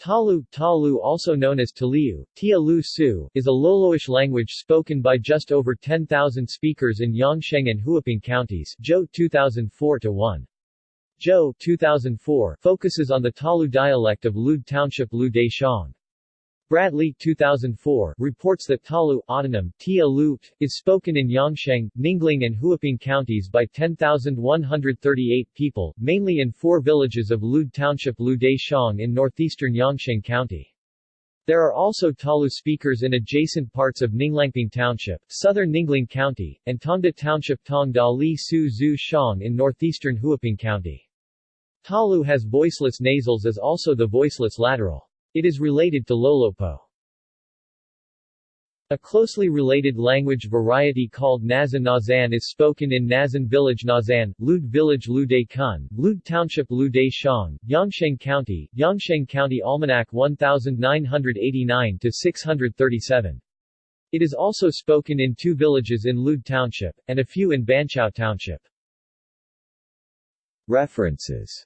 Talu, Talu also known as Taliu, Tia Lu Su, is a Loloish language spoken by just over 10,000 speakers in Yongsheng and Huaping counties Zhou 2004-1. Zhou 2004 focuses on the Talu dialect of Lude Township Lu Dai Shang. Bradley 2004 reports that Talu autonym, Tia Lut, is spoken in Yongsheng, Ninglang and Huaping counties by 10,138 people, mainly in four villages of Lude Township Lu Dai Shang in northeastern Yongsheng County. There are also Talu speakers in adjacent parts of Ninglangping Township, southern Ninglang County, and Tongda Township Tongda Li Su Zhu Shang in northeastern Huaping County. Talu has voiceless nasals as also the voiceless lateral. It is related to Lolopo. A closely related language variety called Nazan Nazan is spoken in Nazan Village Nazan, Lud Village Lude Kun, Lud Township Lude Shang, Yongsheng County, Yongsheng County Almanac 1999-637. It is also spoken in two villages in Lud Township, and a few in Banqiao Township. References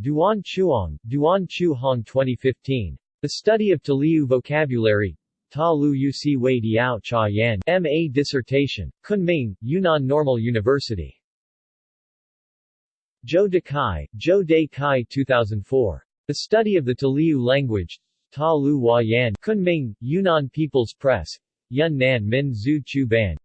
Duan Chuang, Duan Chu Hong 2015. The Study of Taliu Vocabulary Ta Lu Uc Wei Diao Cha Yan M.A. Dissertation. Kunming, Yunnan Normal University. Zhou De Kai, Zhou De Kai 2004. The Study of the Taliu Language Ta Lu Hua Yan Kunming, Yunnan People's Press. Yun Nan Min Zhu Chu Ban